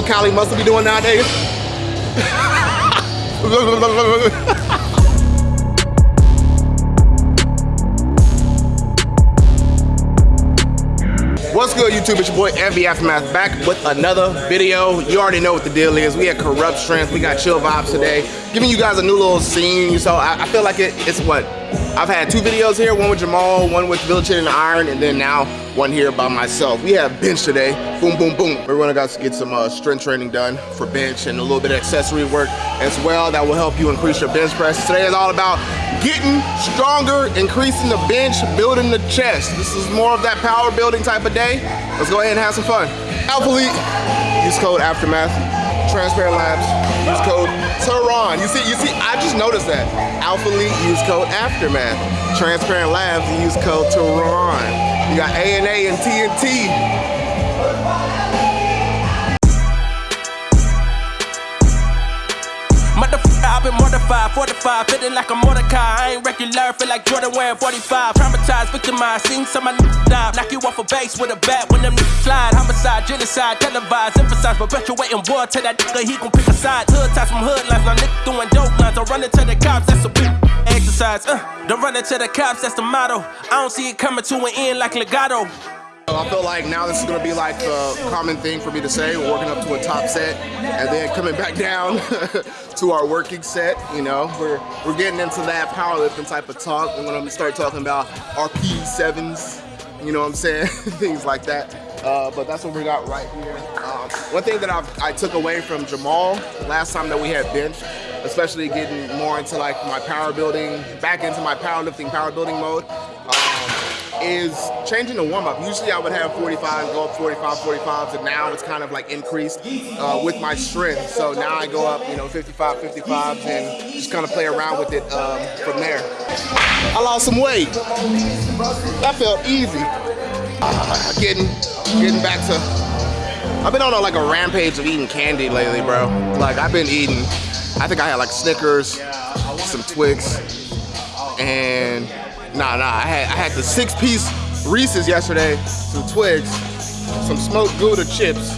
what Cali must be doing nowadays. What's good, YouTube? It's your boy Envy Aftermath back with another video. You already know what the deal is. We had Corrupt Strength, we got Chill Vibes today, giving you guys a new little scene. So I, I feel like it, it's what I've had two videos here, one with Jamal, one with Village and Iron, and then now one here by myself. We have bench today, boom, boom, boom. We're gonna guys get some uh, strength training done for bench and a little bit of accessory work as well that will help you increase your bench press. Today is all about getting stronger, increasing the bench, building the chest. This is more of that power building type of day. Let's go ahead and have some fun. Alpha Elite, use code Aftermath. Transparent Labs, use code Tehran. You see, you noticed that. Alpha Elite, use code Aftermath. Transparent Labs, use code Tehran. You got A&A and TNT. I've been mortified, fortified, feeling like a Mordecai. I ain't regular, feel like Jordan wearing 45. Traumatized, victimized, seen some of my die. Knock you off a base with a bat when them niggas slide. Homicide, genocide, televised, emphasize, perpetuating war. Tell that nigga he gon' pick a side. Hood ties from hood lines, now nigga doing dope lines. I'm running to the cops, that's a big exercise. Uh, don't run into the cops, that's the motto. I don't see it coming to an end like legato. I feel like now this is gonna be like the common thing for me to say, We're working up to a top set and then coming back down to our working set, you know. We're, we're getting into that powerlifting type of talk. We're gonna start talking about RP7s, you know what I'm saying? Things like that. Uh, but that's what we got right here. Um, one thing that I've, i took away from Jamal last time that we had bench, especially getting more into like my power building, back into my powerlifting, power building mode, is changing the warm up. Usually I would have 45, go up 45, 45s, and now it's kind of like increased uh, with my strength. So now I go up, you know, 55, 55s, and just kind of play around with it um, from there. I lost some weight. That felt easy. Uh, getting, getting back to, I've been on a, like a rampage of eating candy lately, bro. Like I've been eating, I think I had like Snickers, some Twix, and Nah, nah, I had, I had the six piece Reese's yesterday, some Twix, some smoked Gouda chips.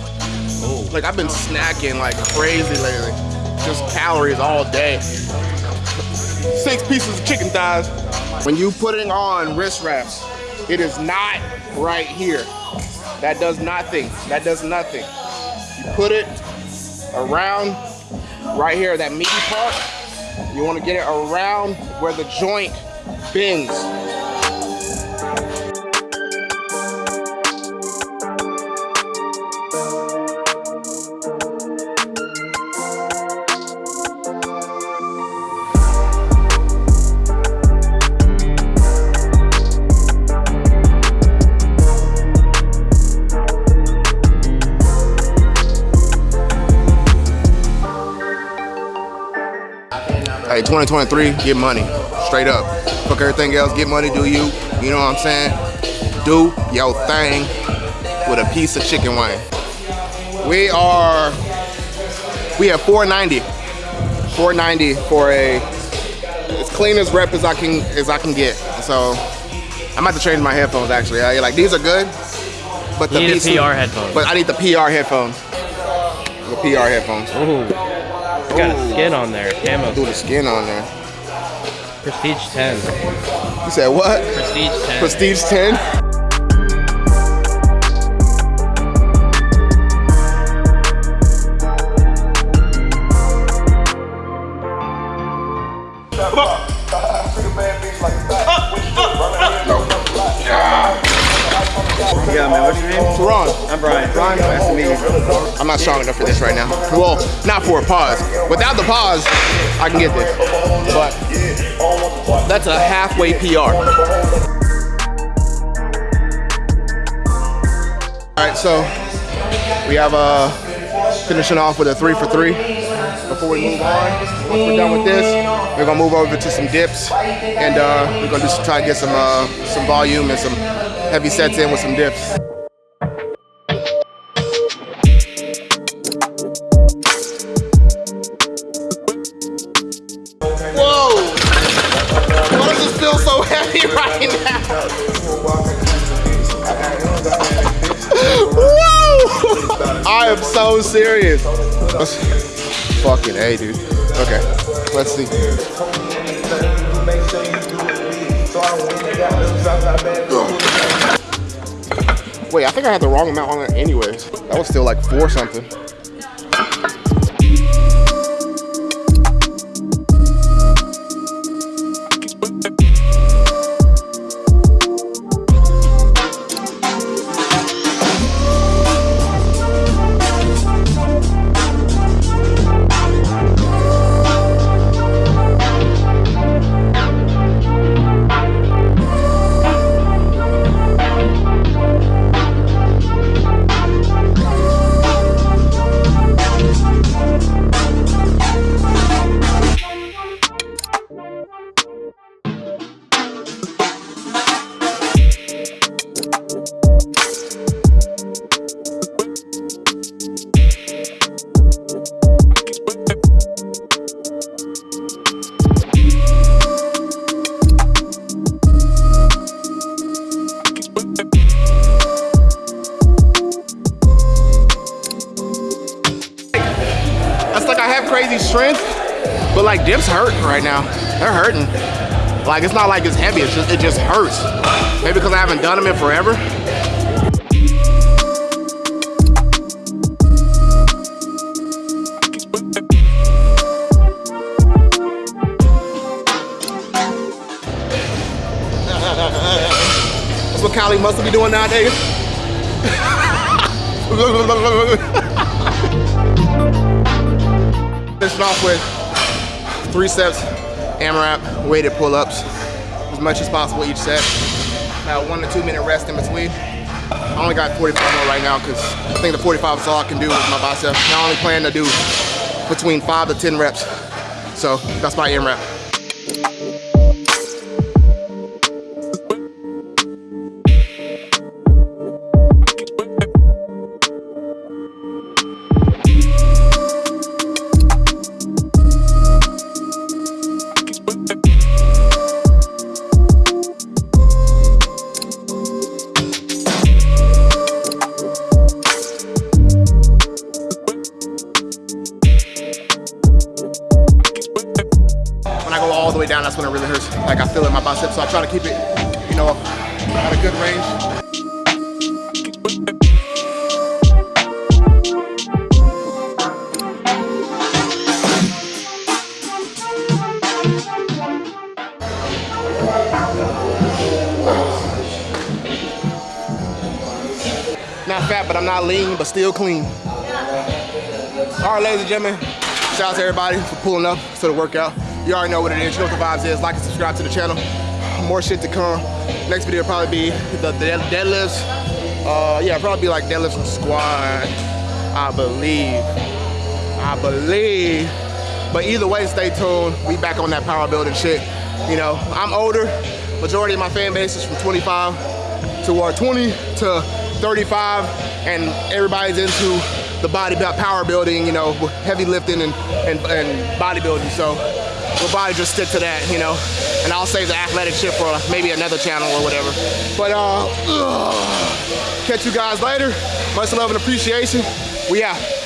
Oh. Like I've been snacking like crazy lately. Just calories all day. Six pieces of chicken thighs. When you putting on wrist wraps, it is not right here. That does nothing. That does nothing. You put it around right here, that meaty part. You want to get it around where the joint bends. Hey, 2023, get money, straight up. Fuck everything else, get money, do you. You know what I'm saying? Do your thing with a piece of chicken wing. We are, we have 490. 490 for a, as clean as rep as I can as I can get. So I'm about to change my headphones actually. I, like these are good, but you the need the PR headphones. But I need the PR headphones. The PR headphones. Ooh. It's got a skin on there. Camo. Do the skin on there. Prestige 10. You said what? Prestige 10. Prestige 10? Man, what's your name? I'm Brian. Brian, nice to meet you. I'm not strong enough for this right now. Well, not for a pause. Without the pause, I can get this. But that's a halfway PR. All right, so we have uh, finishing off with a three for three. Before we move on, once we're done with this, we're gonna move over to some dips, and uh, we're gonna just try to get some uh, some volume and some heavy sets in with some dips. Whoa! Why does this feel so heavy right now? Whoa! I am so serious. Let's, fucking A, dude. Okay, let's see. Wait, I think I had the wrong amount on it anyways. That was still like four something. That's like I have crazy strength, but like dips hurt right now. They're hurting. Like it's not like it's heavy, it's just, it just hurts. Maybe because I haven't done them in forever. Kylie must be doing nowadays. Finishing off with three sets, AMRAP, weighted pull-ups, as much as possible each set. About one to two minute rest in between. I only got 45 more right now because I think the 45 is all I can do with my bicep. I only plan to do between five to 10 reps. So that's my AMRAP. All the way down, that's when it really hurts. Like I feel it in my biceps, so I try to keep it, you know, at a good range. Not fat, but I'm not lean, but still clean. All right, ladies and gentlemen, shout out to everybody for pulling up to the workout. You already know what it is. You know what the vibes is. Like and subscribe to the channel. More shit to come. Next video will probably be the, the deadlifts. Uh, yeah, probably be like deadlifts and squat. I believe. I believe. But either way, stay tuned. We back on that power building shit. You know, I'm older. Majority of my fan base is from 25 to or 20 to 35, and everybody's into the body power building, you know, heavy lifting and, and, and bodybuilding. So we'll probably just stick to that, you know. And I'll save the athletic shit for maybe another channel or whatever. But uh, ugh. catch you guys later. Much love and appreciation. We out.